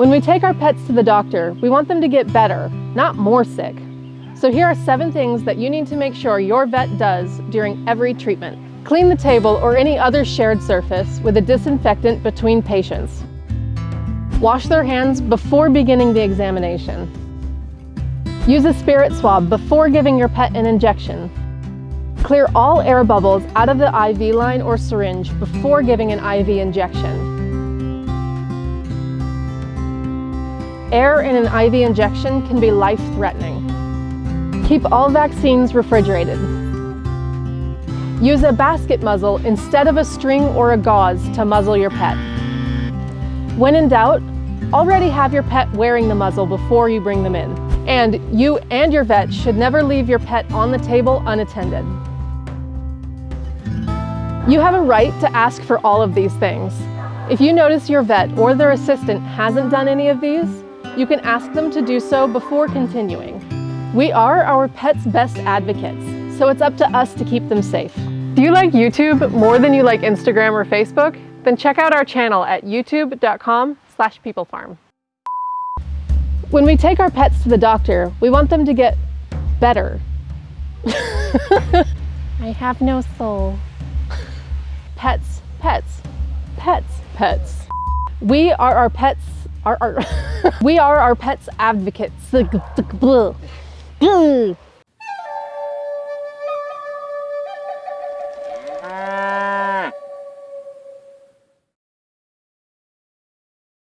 When we take our pets to the doctor, we want them to get better, not more sick. So here are seven things that you need to make sure your vet does during every treatment. Clean the table or any other shared surface with a disinfectant between patients. Wash their hands before beginning the examination. Use a spirit swab before giving your pet an injection. Clear all air bubbles out of the IV line or syringe before giving an IV injection. Air in an IV injection can be life-threatening. Keep all vaccines refrigerated. Use a basket muzzle instead of a string or a gauze to muzzle your pet. When in doubt, already have your pet wearing the muzzle before you bring them in. And you and your vet should never leave your pet on the table unattended. You have a right to ask for all of these things. If you notice your vet or their assistant hasn't done any of these, you can ask them to do so before continuing. We are our pet's best advocates, so it's up to us to keep them safe. Do you like YouTube more than you like Instagram or Facebook? Then check out our channel at youtube.com slash peoplefarm. When we take our pets to the doctor, we want them to get better. I have no soul. Pets, pets, pets, pets. We are our pets, our, our we are our pets advocates.